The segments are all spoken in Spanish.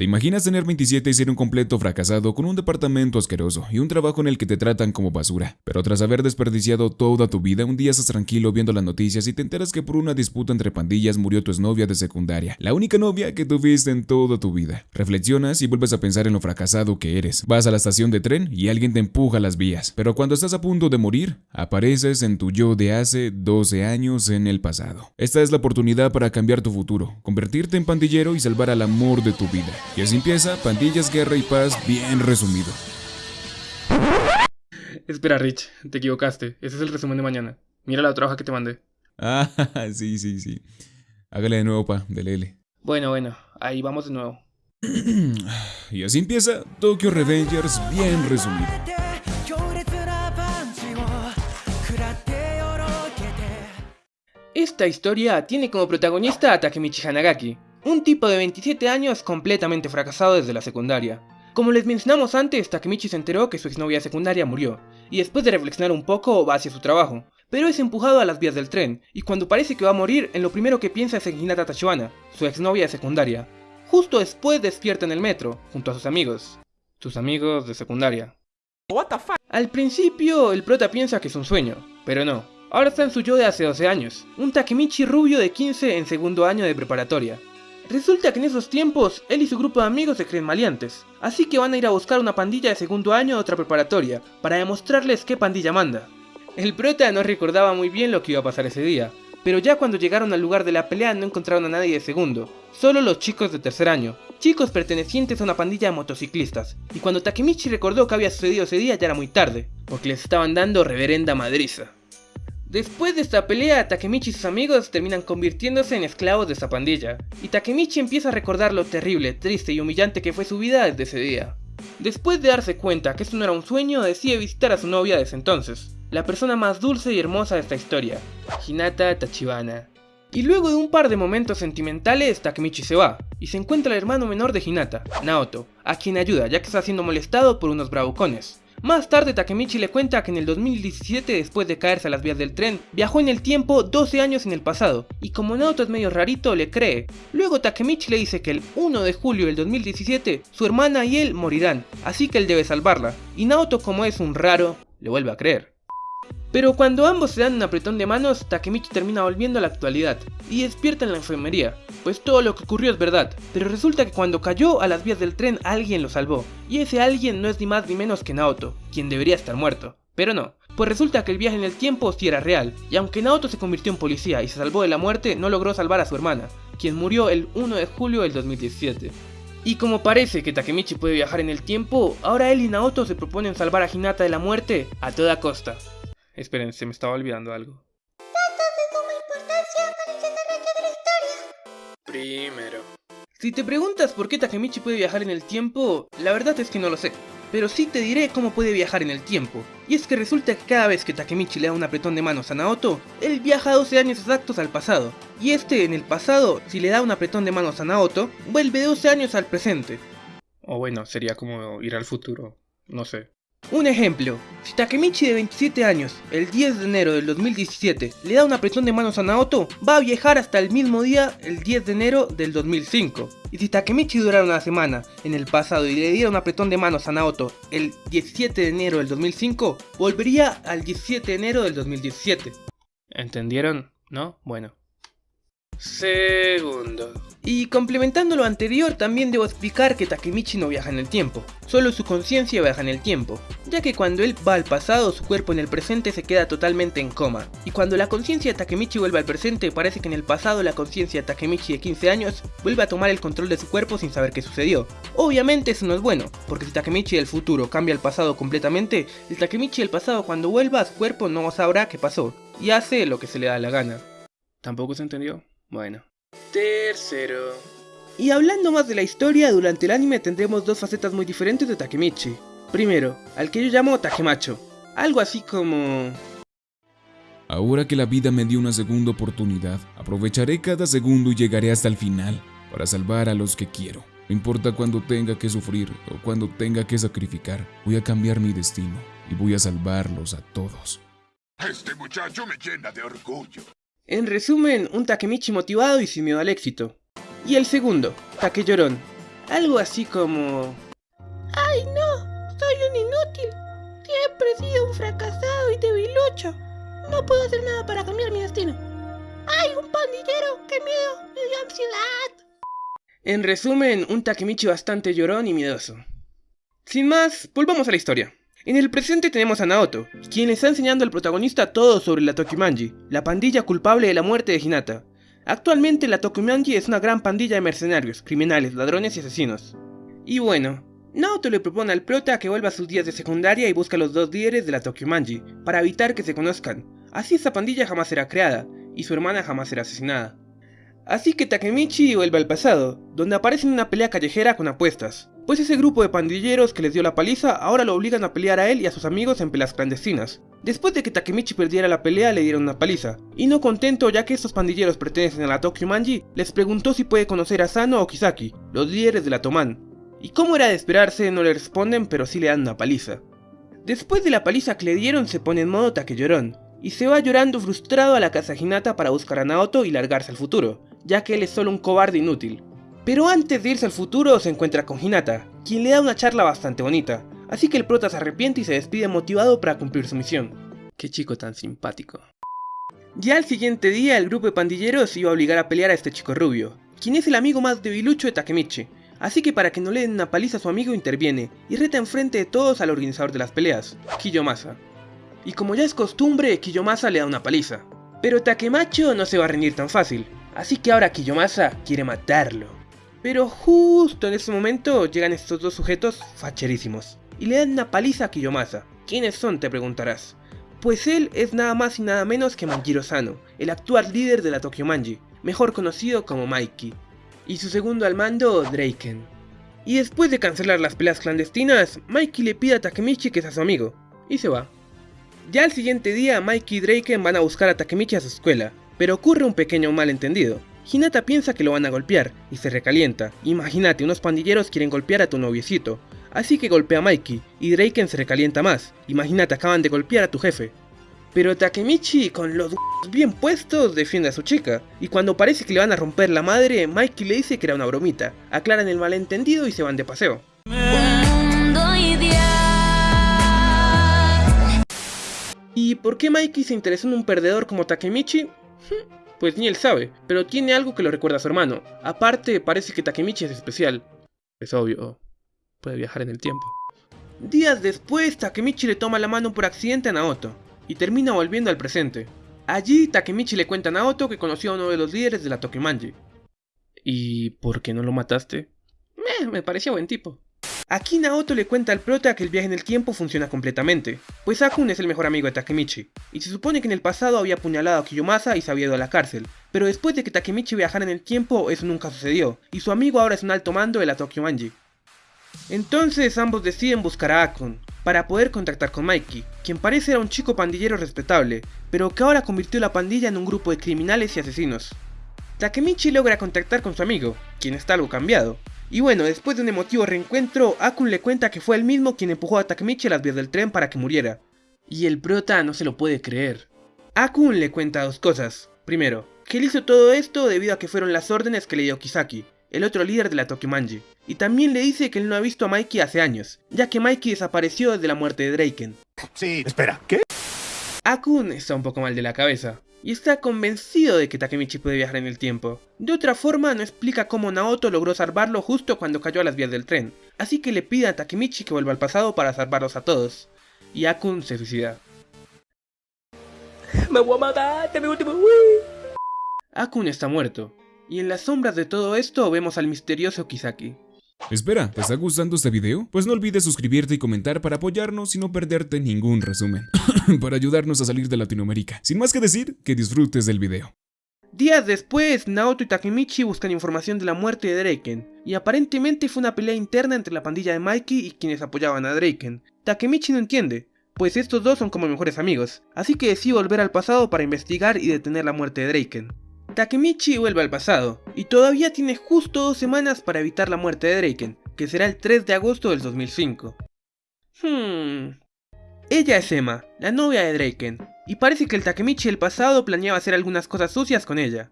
¿Te imaginas tener 27 y ser un completo fracasado con un departamento asqueroso y un trabajo en el que te tratan como basura? Pero tras haber desperdiciado toda tu vida, un día estás tranquilo viendo las noticias y te enteras que por una disputa entre pandillas murió tu exnovia de secundaria, la única novia que tuviste en toda tu vida. Reflexionas y vuelves a pensar en lo fracasado que eres. Vas a la estación de tren y alguien te empuja las vías. Pero cuando estás a punto de morir, apareces en tu yo de hace 12 años en el pasado. Esta es la oportunidad para cambiar tu futuro, convertirte en pandillero y salvar al amor de tu vida. Y así empieza Pandillas, Guerra y Paz bien resumido. Espera, Rich, te equivocaste. Ese es el resumen de mañana. Mira la otra hoja que te mandé. Ah, sí, sí, sí. Hágale de nuevo, pa, del L. Bueno, bueno, ahí vamos de nuevo. y así empieza Tokyo Revengers bien resumido. Esta historia tiene como protagonista a Takemichi Hanagaki, un tipo de 27 años completamente fracasado desde la secundaria. Como les mencionamos antes, Takemichi se enteró que su exnovia secundaria murió, y después de reflexionar un poco va hacia su trabajo, pero es empujado a las vías del tren, y cuando parece que va a morir, en lo primero que piensa es en Hinata Tachibana, su exnovia secundaria. Justo después despierta en el metro, junto a sus amigos. Sus amigos de secundaria. Al principio, el prota piensa que es un sueño, pero no. Ahora está en su yo de hace 12 años, un Takemichi rubio de 15 en segundo año de preparatoria, Resulta que en esos tiempos, él y su grupo de amigos se creen maleantes, así que van a ir a buscar una pandilla de segundo año de otra preparatoria, para demostrarles qué pandilla manda. El prota no recordaba muy bien lo que iba a pasar ese día, pero ya cuando llegaron al lugar de la pelea no encontraron a nadie de segundo, solo los chicos de tercer año, chicos pertenecientes a una pandilla de motociclistas, y cuando Takemichi recordó que había sucedido ese día ya era muy tarde, porque les estaban dando reverenda madriza. Después de esta pelea, Takemichi y sus amigos terminan convirtiéndose en esclavos de esa pandilla, y Takemichi empieza a recordar lo terrible, triste y humillante que fue su vida desde ese día. Después de darse cuenta que esto no era un sueño, decide visitar a su novia desde entonces, la persona más dulce y hermosa de esta historia, Hinata Tachibana. Y luego de un par de momentos sentimentales, Takemichi se va, y se encuentra el hermano menor de Hinata, Naoto, a quien ayuda ya que está siendo molestado por unos bravucones. Más tarde Takemichi le cuenta que en el 2017 después de caerse a las vías del tren, viajó en el tiempo 12 años en el pasado, y como Naoto es medio rarito le cree. Luego Takemichi le dice que el 1 de julio del 2017 su hermana y él morirán, así que él debe salvarla, y Naoto como es un raro, le vuelve a creer. Pero cuando ambos se dan un apretón de manos, Takemichi termina volviendo a la actualidad, y despierta en la enfermería, pues todo lo que ocurrió es verdad, pero resulta que cuando cayó a las vías del tren alguien lo salvó, y ese alguien no es ni más ni menos que Naoto, quien debería estar muerto, pero no, pues resulta que el viaje en el tiempo sí era real, y aunque Naoto se convirtió en policía y se salvó de la muerte, no logró salvar a su hermana, quien murió el 1 de julio del 2017. Y como parece que Takemichi puede viajar en el tiempo, ahora él y Naoto se proponen salvar a Hinata de la muerte a toda costa. Esperen, se me estaba olvidando algo. Primero. Si te preguntas por qué Takemichi puede viajar en el tiempo, la verdad es que no lo sé. Pero sí te diré cómo puede viajar en el tiempo. Y es que resulta que cada vez que Takemichi le da un apretón de manos a Naoto, él viaja 12 años exactos al pasado. Y este en el pasado, si le da un apretón de manos a Naoto, vuelve 12 años al presente. O bueno, sería como ir al futuro, no sé. Un ejemplo, si Takemichi de 27 años, el 10 de enero del 2017, le da un apretón de manos a Naoto, va a viajar hasta el mismo día, el 10 de enero del 2005. Y si Takemichi durara una semana en el pasado y le diera un apretón de manos a Naoto el 17 de enero del 2005, volvería al 17 de enero del 2017. ¿Entendieron? ¿No? Bueno. Segundo. Y complementando lo anterior, también debo explicar que Takemichi no viaja en el tiempo, solo su conciencia viaja en el tiempo, ya que cuando él va al pasado, su cuerpo en el presente se queda totalmente en coma, y cuando la conciencia de Takemichi vuelve al presente, parece que en el pasado la conciencia de Takemichi de 15 años vuelve a tomar el control de su cuerpo sin saber qué sucedió. Obviamente eso no es bueno, porque si Takemichi del futuro cambia el pasado completamente, el Takemichi del pasado cuando vuelva a su cuerpo no sabrá qué pasó, y hace lo que se le da la gana. ¿Tampoco se entendió? Bueno. Tercero. Y hablando más de la historia, durante el anime tendremos dos facetas muy diferentes de Takemichi. Primero, al que yo llamo Takemacho. Algo así como... Ahora que la vida me dio una segunda oportunidad, aprovecharé cada segundo y llegaré hasta el final para salvar a los que quiero. No importa cuando tenga que sufrir o cuando tenga que sacrificar, voy a cambiar mi destino y voy a salvarlos a todos. Este muchacho me llena de orgullo. En resumen, un Takemichi motivado y sin miedo al éxito. Y el segundo, Take Llorón. Algo así como... ¡Ay no! ¡Soy un inútil! Siempre he sido un fracasado y debilucho. No puedo hacer nada para cambiar mi destino. ¡Ay, un pandillero! ¡Qué miedo! ¡Me dio ansiedad! En resumen, un Takemichi bastante llorón y miedoso. Sin más, volvamos a la historia. En el presente tenemos a Naoto, quien le está enseñando al protagonista todo sobre la Tokimanji, la pandilla culpable de la muerte de Hinata. Actualmente la Tokimanji es una gran pandilla de mercenarios, criminales, ladrones y asesinos. Y bueno, Naoto le propone al prota que vuelva a sus días de secundaria y busca a los dos líderes de la Tokimanji, para evitar que se conozcan. Así esa pandilla jamás será creada, y su hermana jamás será asesinada. Así que Takemichi vuelve al pasado, donde aparece en una pelea callejera con apuestas, pues ese grupo de pandilleros que les dio la paliza ahora lo obligan a pelear a él y a sus amigos en peleas clandestinas. Después de que Takemichi perdiera la pelea le dieron una paliza, y no contento ya que estos pandilleros pertenecen a la Tokyo Manji, les preguntó si puede conocer a Sano o Kisaki, los líderes de la Toman. Y como era de esperarse no le responden pero sí le dan una paliza. Después de la paliza que le dieron se pone en modo Takellorón, y se va llorando frustrado a la casa Hinata para buscar a Naoto y largarse al futuro, ya que él es solo un cobarde inútil. Pero antes de irse al futuro se encuentra con Hinata, quien le da una charla bastante bonita, así que el prota se arrepiente y se despide motivado para cumplir su misión. Qué chico tan simpático. Ya al siguiente día el grupo de pandilleros iba a obligar a pelear a este chico rubio, quien es el amigo más debilucho de Takemichi, así que para que no le den una paliza a su amigo interviene y reta enfrente de todos al organizador de las peleas, Kiyomasa. Y como ya es costumbre, Kiyomasa le da una paliza. Pero Takemacho no se va a rendir tan fácil, así que ahora Kiyomasa quiere matarlo. Pero justo en ese momento llegan estos dos sujetos facherísimos y le dan una paliza a Kiyomasa. ¿Quiénes son? te preguntarás. Pues él es nada más y nada menos que Manjiro Sano, el actual líder de la Tokyo Manji, mejor conocido como Mikey, y su segundo al mando, Draken. Y después de cancelar las peleas clandestinas, Mikey le pide a Takemichi que sea su amigo, y se va. Ya al siguiente día, Mikey y Draken van a buscar a Takemichi a su escuela, pero ocurre un pequeño malentendido. Hinata piensa que lo van a golpear y se recalienta. Imagínate, unos pandilleros quieren golpear a tu noviecito. Así que golpea a Mikey y Draken se recalienta más. Imagínate, acaban de golpear a tu jefe. Pero Takemichi, con los bien puestos, defiende a su chica. Y cuando parece que le van a romper la madre, Mikey le dice que era una bromita. Aclaran el malentendido y se van de paseo. ¿Y por qué Mikey se interesó en un perdedor como Takemichi? Pues ni él sabe, pero tiene algo que lo recuerda a su hermano. Aparte, parece que Takemichi es especial. Es obvio, puede viajar en el tiempo. Días después, Takemichi le toma la mano por accidente a Naoto, y termina volviendo al presente. Allí, Takemichi le cuenta a Naoto que conoció a uno de los líderes de la Tokimanji. ¿Y por qué no lo mataste? Eh, me parecía buen tipo. Aquí Naoto le cuenta al prota que el viaje en el tiempo funciona completamente, pues Akun es el mejor amigo de Takemichi, y se supone que en el pasado había apuñalado a Kiyomasa y se había ido a la cárcel, pero después de que Takemichi viajara en el tiempo eso nunca sucedió, y su amigo ahora es un alto mando de la Tokyo Manji. Entonces ambos deciden buscar a Akun, para poder contactar con Mikey, quien parece era un chico pandillero respetable, pero que ahora convirtió la pandilla en un grupo de criminales y asesinos. Takemichi logra contactar con su amigo, quien está algo cambiado, y bueno, después de un emotivo reencuentro, Akun le cuenta que fue él mismo quien empujó a Takemichi a las vías del tren para que muriera. Y el prota no se lo puede creer. Akun le cuenta dos cosas. Primero, que él hizo todo esto debido a que fueron las órdenes que le dio Kisaki, el otro líder de la Tokimanji. Y también le dice que él no ha visto a Mikey hace años, ya que Mikey desapareció desde la muerte de Draken. Sí, espera, ¿qué? Akun está un poco mal de la cabeza, y está convencido de que Takemichi puede viajar en el tiempo. De otra forma, no explica cómo Naoto logró salvarlo justo cuando cayó a las vías del tren, así que le pide a Takemichi que vuelva al pasado para salvarlos a todos. Y Akun se suicida. ¡Me voy a matar! ¡Te mi último! Akun está muerto, y en las sombras de todo esto vemos al misterioso Kisaki. Espera, ¿te está gustando este video? Pues no olvides suscribirte y comentar para apoyarnos y no perderte ningún resumen, para ayudarnos a salir de Latinoamérica. Sin más que decir, que disfrutes del video. Días después, Naoto y Takemichi buscan información de la muerte de Draken, y aparentemente fue una pelea interna entre la pandilla de Mikey y quienes apoyaban a Draken. Takemichi no entiende, pues estos dos son como mejores amigos, así que decide volver al pasado para investigar y detener la muerte de Draken. Takemichi vuelve al pasado, y todavía tiene justo dos semanas para evitar la muerte de Draken, que será el 3 de agosto del 2005. Hmm... Ella es Emma, la novia de Draken, y parece que el Takemichi del pasado planeaba hacer algunas cosas sucias con ella.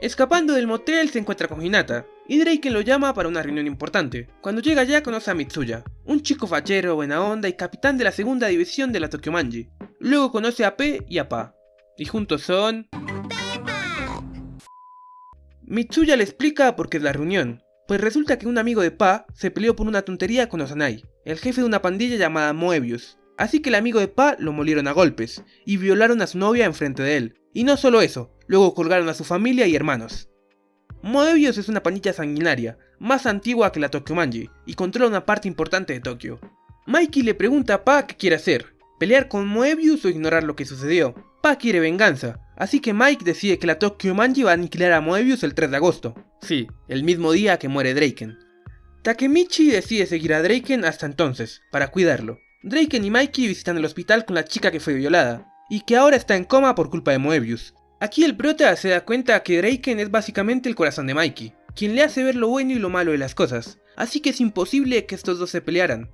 Escapando del motel se encuentra con Hinata, y Draken lo llama para una reunión importante. Cuando llega allá conoce a Mitsuya, un chico fachero, buena onda y capitán de la segunda división de la Tokyo Manji. Luego conoce a P y a Pa, y juntos son... Mitsuya le explica por qué es la reunión, pues resulta que un amigo de Pa se peleó por una tontería con Osanai, el jefe de una pandilla llamada Moebius. Así que el amigo de Pa lo molieron a golpes, y violaron a su novia enfrente de él. Y no solo eso, luego colgaron a su familia y hermanos. Moebius es una pandilla sanguinaria, más antigua que la Tokyo Manji, y controla una parte importante de Tokio. Mikey le pregunta a Pa qué quiere hacer, pelear con Moebius o ignorar lo que sucedió. Pa quiere venganza, así que Mike decide que la Tokyo Manji va a aniquilar a Moebius el 3 de agosto. Sí, el mismo día que muere Draken. Takemichi decide seguir a Draken hasta entonces, para cuidarlo. Draken y Mikey visitan el hospital con la chica que fue violada, y que ahora está en coma por culpa de Moebius. Aquí el prota se da cuenta que Draken es básicamente el corazón de Mikey, quien le hace ver lo bueno y lo malo de las cosas, así que es imposible que estos dos se pelearan.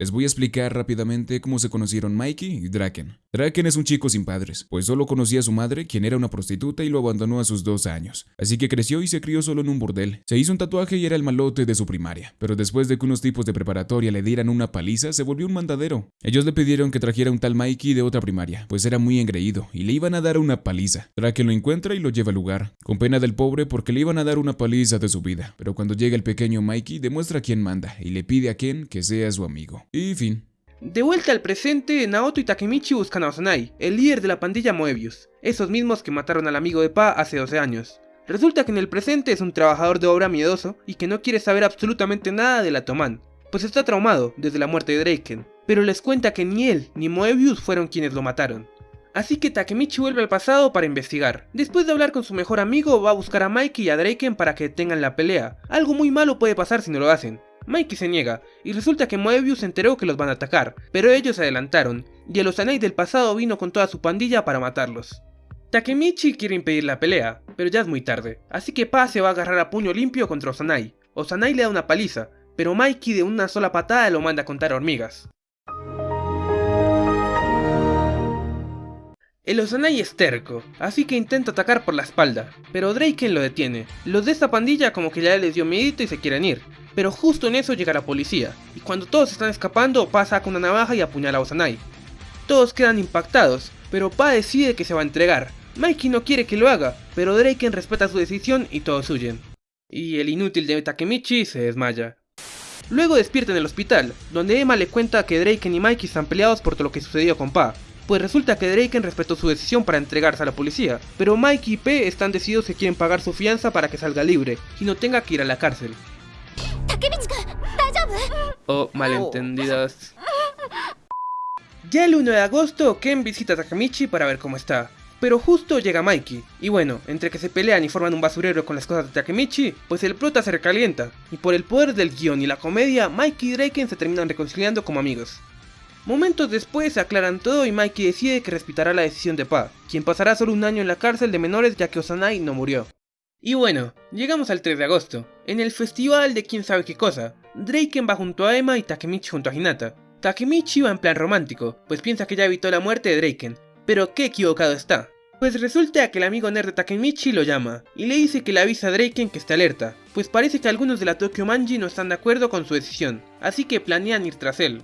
Les voy a explicar rápidamente cómo se conocieron Mikey y Draken. Draken es un chico sin padres, pues solo conocía a su madre, quien era una prostituta y lo abandonó a sus dos años. Así que creció y se crió solo en un bordel. Se hizo un tatuaje y era el malote de su primaria, pero después de que unos tipos de preparatoria le dieran una paliza, se volvió un mandadero. Ellos le pidieron que trajera un tal Mikey de otra primaria, pues era muy engreído y le iban a dar una paliza. Draken lo encuentra y lo lleva al lugar, con pena del pobre porque le iban a dar una paliza de su vida. Pero cuando llega el pequeño Mikey, demuestra quién manda y le pide a Ken que sea su amigo. Y fin. De vuelta al presente, Naoto y Takemichi buscan a Osanai, el líder de la pandilla Moebius, esos mismos que mataron al amigo de Pa hace 12 años. Resulta que en el presente es un trabajador de obra miedoso y que no quiere saber absolutamente nada de la pues está traumado desde la muerte de Draken, pero les cuenta que ni él ni Moebius fueron quienes lo mataron. Así que Takemichi vuelve al pasado para investigar. Después de hablar con su mejor amigo, va a buscar a Mikey y a Draken para que tengan la pelea. Algo muy malo puede pasar si no lo hacen, Mikey se niega, y resulta que Moebius se enteró que los van a atacar, pero ellos se adelantaron, y el Osanai del pasado vino con toda su pandilla para matarlos. Takemichi quiere impedir la pelea, pero ya es muy tarde, así que Pa se va a agarrar a puño limpio contra Osanai. Osanai le da una paliza, pero Mikey de una sola patada lo manda a contar hormigas. El Osanai es terco, así que intenta atacar por la espalda, pero Draken lo detiene. Los de esta pandilla como que ya les dio miedo y se quieren ir, pero justo en eso llega la policía, y cuando todos están escapando, pasa con una navaja y apuñala a Osanai. Todos quedan impactados, pero Pa decide que se va a entregar. Mikey no quiere que lo haga, pero Draken respeta su decisión y todos huyen. Y el inútil de Takemichi se desmaya. Luego despierta en el hospital, donde Emma le cuenta que Draken y Mikey están peleados por todo lo que sucedió con Pa, pues resulta que Draken respetó su decisión para entregarse a la policía, pero Mikey y P están decididos que quieren pagar su fianza para que salga libre y no tenga que ir a la cárcel. O malentendidos. Ya el 1 de agosto, Ken visita a Takemichi para ver cómo está. Pero justo llega Mikey, y bueno, entre que se pelean y forman un basurero con las cosas de Takemichi, pues el prota se recalienta, y por el poder del guion y la comedia, Mikey y Draken se terminan reconciliando como amigos. Momentos después se aclaran todo y Mikey decide que respetará la decisión de Pa, quien pasará solo un año en la cárcel de menores ya que Osanai no murió. Y bueno, llegamos al 3 de agosto, en el festival de quién sabe qué cosa. Draken va junto a Emma y Takemichi junto a Hinata. Takemichi va en plan romántico, pues piensa que ya evitó la muerte de Draken, pero qué equivocado está. Pues resulta que el amigo nerd de Takemichi lo llama, y le dice que le avisa a Draken que está alerta, pues parece que algunos de la Tokyo Manji no están de acuerdo con su decisión, así que planean ir tras él.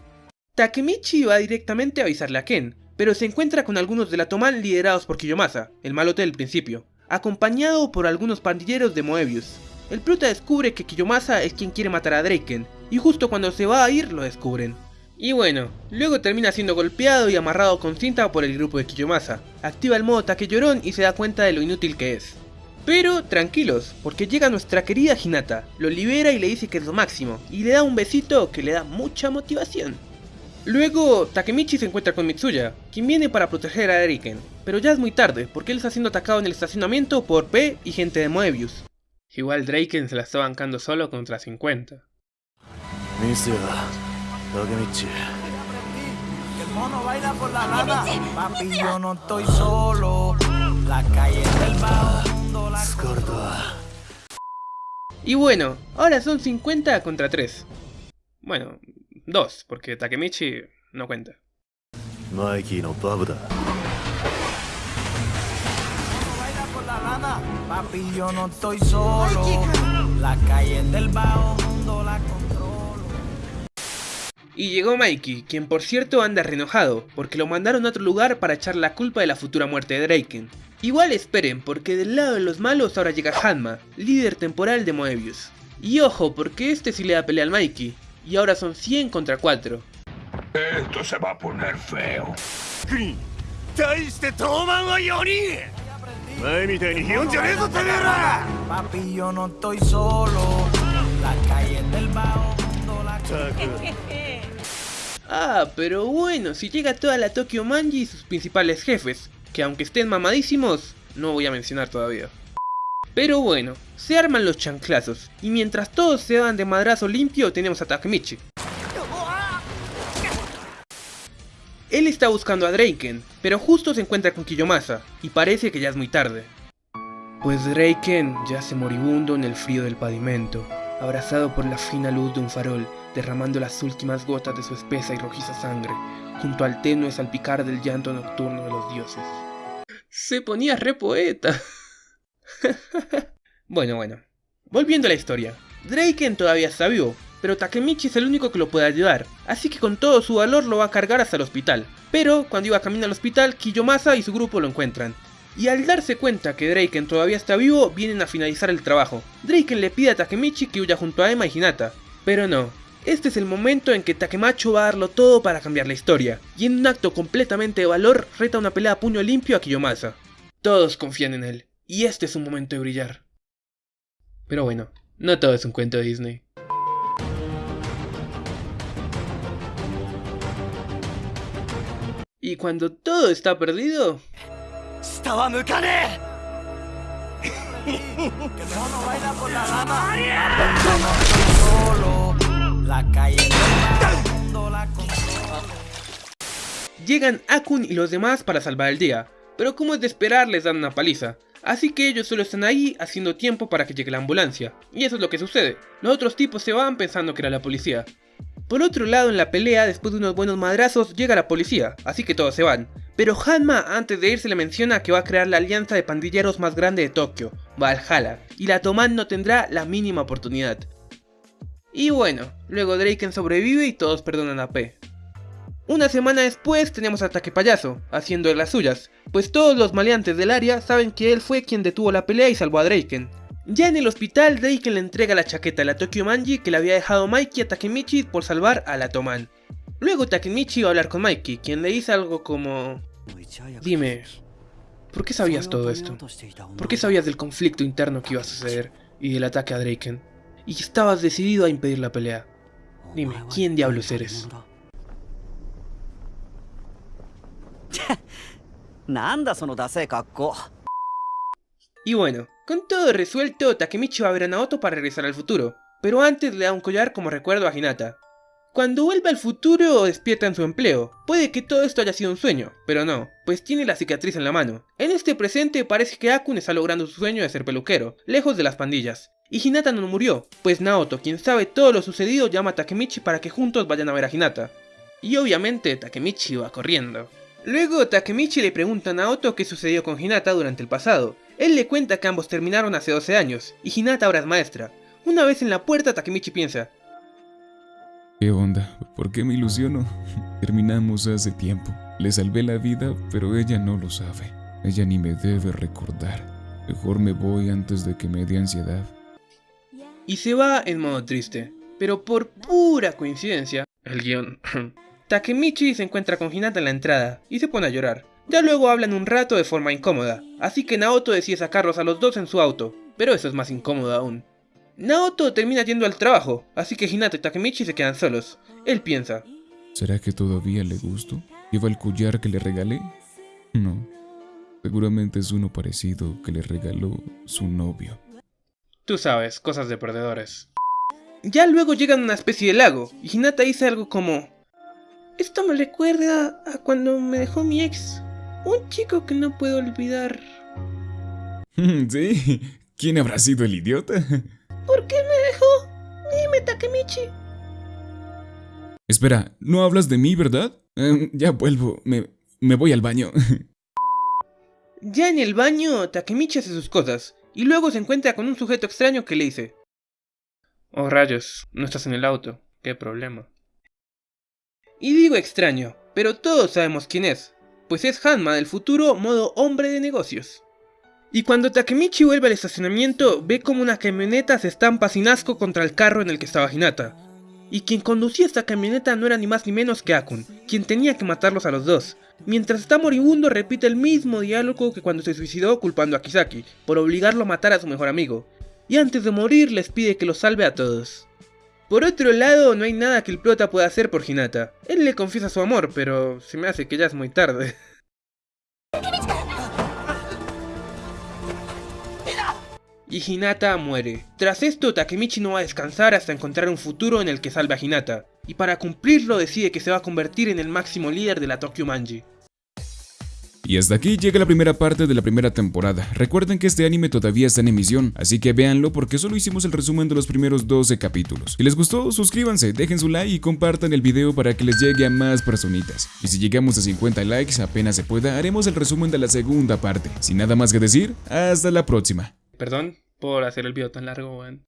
Takemichi va directamente a avisarle a Ken, pero se encuentra con algunos de la liderados por Kiyomasa, el malote del principio, acompañado por algunos pandilleros de Moebius. El prota descubre que Kiyomasa es quien quiere matar a Draken, y justo cuando se va a ir lo descubren. Y bueno, luego termina siendo golpeado y amarrado con cinta por el grupo de Kiyomasa, activa el modo Take Llorón y se da cuenta de lo inútil que es. Pero tranquilos, porque llega nuestra querida Hinata, lo libera y le dice que es lo máximo, y le da un besito que le da mucha motivación. Luego, Takemichi se encuentra con Mitsuya, quien viene para proteger a Eriken, pero ya es muy tarde, porque él está siendo atacado en el estacionamiento por P y gente de Moebius. Igual Draken se la está bancando solo contra 50. Takemichi. El mono baila por la nada. Papi, yo no estoy solo. La calle del bajo la Y bueno, ahora son 50 contra 3. Bueno, 2, porque Takemichi no cuenta. Mikey no babu Papi, yo no estoy solo. La calle del bajo mundo la controlo. Y llegó Mikey, quien por cierto anda renojado, porque lo mandaron a otro lugar para echar la culpa de la futura muerte de Draken. Igual esperen, porque del lado de los malos ahora llega Hanma, líder temporal de Moebius. Y ojo, porque este sí le da pelea al Mikey, y ahora son 100 contra 4. Esto se va a poner feo. Papi, yo no estoy solo. La calle del Ah, pero bueno, si llega toda la Tokyo Manji y sus principales jefes, que aunque estén mamadísimos, no voy a mencionar todavía. Pero bueno, se arman los chanclazos, y mientras todos se dan de madrazo limpio tenemos a Takemichi. Él está buscando a Draken, pero justo se encuentra con Kiyomasa, y parece que ya es muy tarde. Pues Draken yace moribundo en el frío del pavimento, abrazado por la fina luz de un farol, derramando las últimas gotas de su espesa y rojiza sangre, junto al tenue salpicar del llanto nocturno de los dioses. Se ponía re poeta. bueno, bueno. Volviendo a la historia. Draken todavía está vivo, pero Takemichi es el único que lo puede ayudar, así que con todo su valor lo va a cargar hasta el hospital. Pero cuando iba camino al hospital, Kiyomasa y su grupo lo encuentran. Y al darse cuenta que Draken todavía está vivo, vienen a finalizar el trabajo. Draken le pide a Takemichi que huya junto a Emma y Hinata, pero no. Este es el momento en que Takemacho va a darlo todo para cambiar la historia, y en un acto completamente de valor reta una pelea a puño limpio a Kiyomasa. Todos confían en él, y este es un momento de brillar. Pero bueno, no todo es un cuento de Disney. Y cuando todo está perdido... Llegan Akun y los demás para salvar el día, pero como es de esperar les dan una paliza, así que ellos solo están ahí haciendo tiempo para que llegue la ambulancia, y eso es lo que sucede, los otros tipos se van pensando que era la policía. Por otro lado en la pelea, después de unos buenos madrazos, llega la policía, así que todos se van, pero Hanma antes de irse le menciona que va a crear la alianza de pandilleros más grande de Tokio, Valhalla, y la Toman no tendrá la mínima oportunidad. Y bueno, luego Draken sobrevive y todos perdonan a P. Una semana después tenemos Ataque Payaso, haciendo de las suyas, pues todos los maleantes del área saben que él fue quien detuvo la pelea y salvó a Draken. Ya en el hospital, Draken le entrega la chaqueta a la Tokyo Manji que le había dejado Mikey a Takemichi por salvar a la. Luego Takemichi va a hablar con Mikey, quien le dice algo como... Dime, ¿por qué sabías todo esto? ¿Por qué sabías del conflicto interno que iba a suceder y del ataque a Draken? Y estabas decidido a impedir la pelea. Dime, ¿quién diablos eres? Y bueno, con todo resuelto, Takemichi va a ver a Naoto para regresar al futuro, pero antes le da un collar como recuerdo a Hinata. Cuando vuelve al futuro, despierta en su empleo. Puede que todo esto haya sido un sueño, pero no, pues tiene la cicatriz en la mano. En este presente parece que Akun está logrando su sueño de ser peluquero, lejos de las pandillas. Y Hinata no murió, pues Naoto, quien sabe todo lo sucedido, llama a Takemichi para que juntos vayan a ver a Hinata. Y obviamente Takemichi va corriendo. Luego Takemichi le pregunta a Naoto qué sucedió con Hinata durante el pasado. Él le cuenta que ambos terminaron hace 12 años, y Hinata ahora es maestra. Una vez en la puerta, Takemichi piensa, ¿Qué onda? ¿Por qué me ilusiono? Terminamos hace tiempo. Le salvé la vida, pero ella no lo sabe. Ella ni me debe recordar. Mejor me voy antes de que me dé ansiedad. y se va en modo triste. Pero por pura coincidencia, el guion, Takemichi se encuentra con Hinata en la entrada y se pone a llorar. Ya luego hablan un rato de forma incómoda, así que Naoto decide sacarlos a los dos en su auto, pero eso es más incómodo aún. Naoto termina yendo al trabajo, así que Hinata y Takemichi se quedan solos. Él piensa, ¿Será que todavía le gusto? ¿Lleva el collar que le regalé? No. Seguramente es uno parecido que le regaló su novio. tú sabes, cosas de perdedores. Ya luego llegan a una especie de lago, y Hinata dice algo como, Esto me recuerda a cuando me dejó mi ex. Un chico que no puedo olvidar. ¿Sí? ¿Quién habrá sido el idiota? ¿Por qué me dejó? Dime, Takemichi. Espera, no hablas de mí, ¿verdad? Em, ya vuelvo, me, me voy al baño. Ya en el baño, Takemichi hace sus cosas, y luego se encuentra con un sujeto extraño que le dice, Oh rayos, no estás en el auto, qué problema. Y digo extraño, pero todos sabemos quién es, pues es Hanma del futuro modo hombre de negocios. Y cuando Takemichi vuelve al estacionamiento, ve como una camioneta se estampa sin asco contra el carro en el que estaba Hinata. Y quien conducía esta camioneta no era ni más ni menos que Akun, quien tenía que matarlos a los dos. Mientras está moribundo repite el mismo diálogo que cuando se suicidó culpando a Kisaki, por obligarlo a matar a su mejor amigo. Y antes de morir les pide que los salve a todos. Por otro lado, no hay nada que el prota pueda hacer por Hinata. Él le confiesa su amor, pero se me hace que ya es muy tarde. Y Hinata muere. Tras esto, Takemichi no va a descansar hasta encontrar un futuro en el que salve a Hinata. Y para cumplirlo decide que se va a convertir en el máximo líder de la Tokyo Manji. Y hasta aquí llega la primera parte de la primera temporada. Recuerden que este anime todavía está en emisión, así que véanlo porque solo hicimos el resumen de los primeros 12 capítulos. Si les gustó, suscríbanse, dejen su like y compartan el video para que les llegue a más personitas. Y si llegamos a 50 likes, apenas se pueda, haremos el resumen de la segunda parte. Sin nada más que decir, hasta la próxima. Perdón por hacer el video tan largo, weón.